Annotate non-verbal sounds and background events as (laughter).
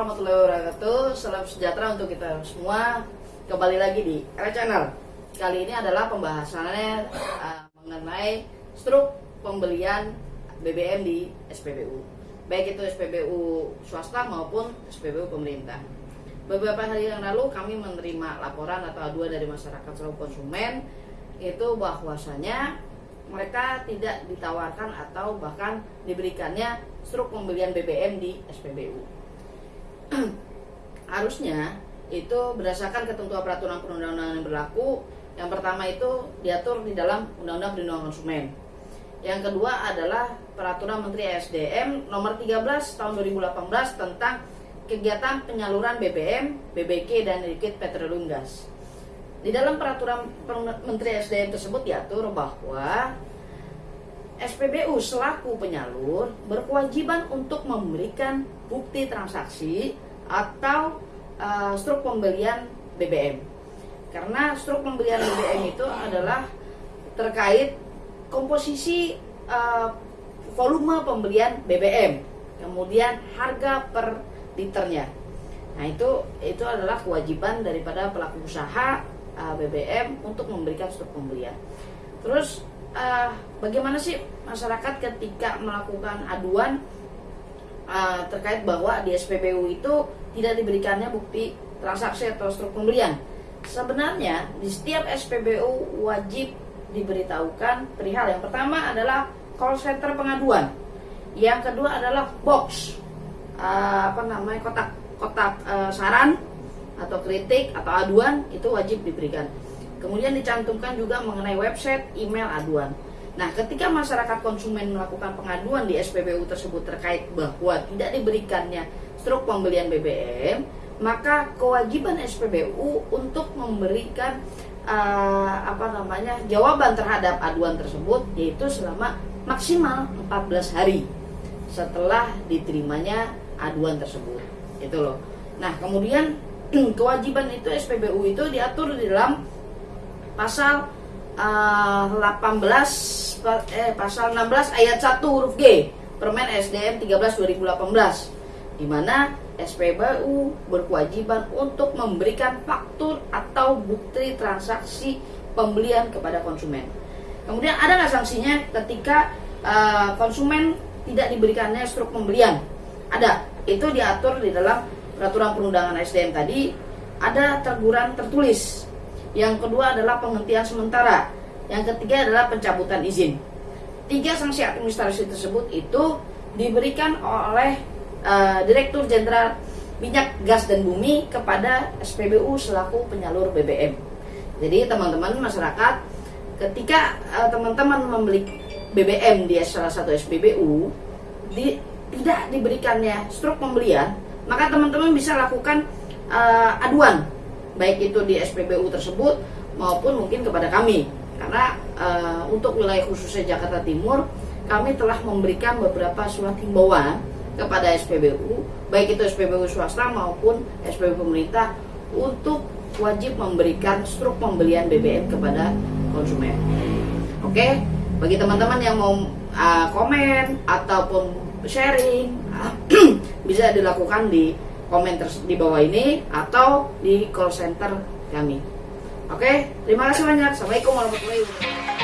warahmatullahi wabarakatuh. Salam sejahtera untuk kita semua. Kembali lagi di Era Channel. Kali ini adalah pembahasannya uh, Mengenai struk pembelian BBM di SPBU Baik itu SPBU swasta maupun SPBU pemerintah. Beberapa hari yang lalu kami menerima laporan atau aduan dari masyarakat selaku konsumen Itu bahwasanya mereka tidak ditawarkan atau bahkan diberikannya struk pembelian BBM di SPBU. (clears throat) Harusnya itu berdasarkan ketentuan peraturan perundang-undangan yang berlaku. Yang pertama itu diatur di dalam Undang-Undang Perlindungan Konsumen. Yang kedua adalah Peraturan Menteri SDM nomor 13 tahun 2018 tentang kegiatan penyaluran BBM, BBG dan liquid petroleum gas. Di dalam peraturan Menteri SDM tersebut diatur bahwa SPBU selaku penyalur berkewajiban untuk memberikan bukti transaksi atau uh, struk pembelian BBM. Karena struk pembelian BBM itu adalah terkait komposisi uh, volume pembelian BBM, kemudian harga per liternya. Nah, itu itu adalah kewajiban daripada pelaku usaha uh, BBM untuk memberikan stok pembelian. Terus uh, bagaimana sih masyarakat ketika melakukan aduan uh, terkait bahwa di SPBU itu tidak diberikannya bukti transaksi atau stok pembelian? Sebenarnya di setiap SPBU wajib diberitahukan perihal yang pertama adalah call center pengaduan, yang kedua adalah box uh, apa namanya kotak kotak saran atau kritik atau aduan itu wajib diberikan. Kemudian dicantumkan juga mengenai website, email aduan. Nah, ketika masyarakat konsumen melakukan pengaduan di SPBU tersebut terkait bahwa tidak diberikannya struk pembelian BBM, maka kewajiban SPBU untuk memberikan uh, apa namanya jawaban terhadap aduan tersebut yaitu selama maksimal 14 hari setelah diterimanya aduan tersebut. Itu loh. Nah, kemudian (clears throat) kewajiban itu SPBU itu diatur di dalam pasal uh, 18 eh pasal 16 ayat 1 huruf G Permen SDM 13 2018 di mana SPBU berkewajiban untuk memberikan faktur atau bukti transaksi pembelian kepada konsumen. Kemudian ada nggak sanksinya ketika uh, konsumen tidak diberikannya struk pembelian? Ada. Itu diatur di dalam peraturan perundangan SDM tadi ada teguran tertulis. Yang kedua adalah penghentian sementara. Yang ketiga adalah pencabutan izin. Tiga sanksi administrasi tersebut itu diberikan oleh uh, Direktur Jenderal Minyak Gas dan Bumi kepada SPBU selaku penyalur BBM. Jadi teman-teman masyarakat ketika uh, teman-teman membeli BBM di salah satu SPBU di, tidak diberikannya struk pembelian maka teman-teman bisa lakukan uh, aduan baik itu di SPBU tersebut maupun mungkin kepada kami karena uh, untuk wilayah khususnya Jakarta Timur kami telah memberikan beberapa surat himbauan kepada SPBU baik itu SPBU swasta maupun SPBU pemerintah untuk wajib memberikan struk pembelian BBM kepada konsumen. Oke, bagi teman-teman yang mau uh, komen ataupun sharing (clears throat) bisa dilakukan di komen di bawah ini atau di call center kami. Oke, terima kasih banyak. Assalamualaikum warahmatullahi wabarakatuh.